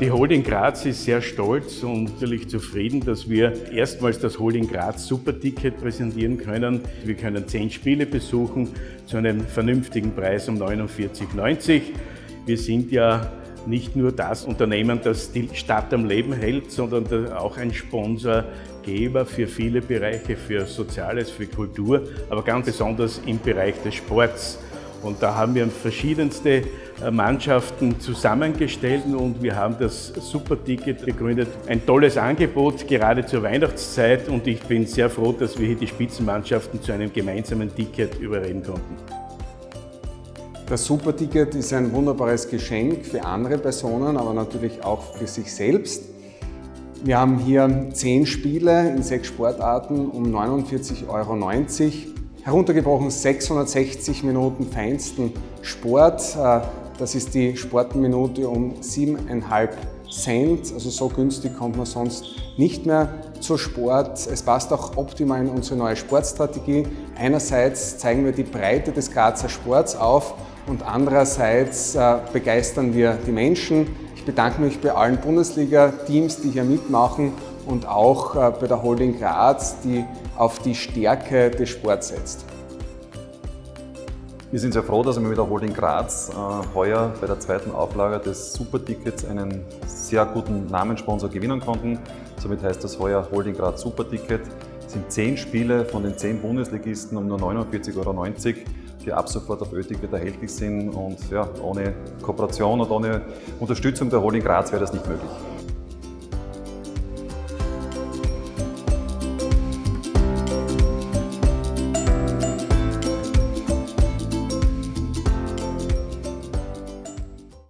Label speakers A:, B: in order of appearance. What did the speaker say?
A: Die Holding Graz ist sehr stolz und natürlich zufrieden, dass wir erstmals das Holding Graz Superticket präsentieren können. Wir können zehn Spiele besuchen zu einem vernünftigen Preis um 49,90. Wir sind ja nicht nur das Unternehmen, das die Stadt am Leben hält, sondern auch ein Sponsorgeber für viele Bereiche, für Soziales, für Kultur, aber ganz besonders im Bereich des Sports. Und da haben wir verschiedenste äh, Mannschaften zusammengestellt und wir haben das Superticket gegründet. Ein tolles Angebot, gerade zur Weihnachtszeit und ich bin sehr froh, dass wir hier die Spitzenmannschaften zu einem gemeinsamen Ticket überreden konnten.
B: Das Superticket ist ein wunderbares Geschenk für andere Personen, aber natürlich auch für sich selbst. Wir haben hier zehn Spiele in sechs Sportarten um 49,90 Euro. Heruntergebrochen 660 Minuten feinsten Sport. Äh, das ist die Sportminute um 7,5 Cent. Also so günstig kommt man sonst nicht mehr zu Sport. Es passt auch optimal in unsere neue Sportstrategie. Einerseits zeigen wir die Breite des Grazer Sports auf und andererseits äh, begeistern wir die Menschen. Ich bedanke mich bei allen Bundesliga-Teams, die hier mitmachen und auch äh, bei der Holding Graz, die auf die Stärke des Sports setzt.
C: Wir sind sehr froh, dass wir mit der Holding Graz äh, heuer bei der zweiten Auflage des Supertickets einen sehr guten Namenssponsor gewinnen konnten. Somit heißt das heuer Holding Graz Superticket. Es sind zehn Spiele von den zehn Bundesligisten um nur 49,90 Euro, die ab sofort auf Ö-Ticket erhältlich sind. Und ja, ohne Kooperation und ohne Unterstützung der Holding Graz wäre das nicht möglich.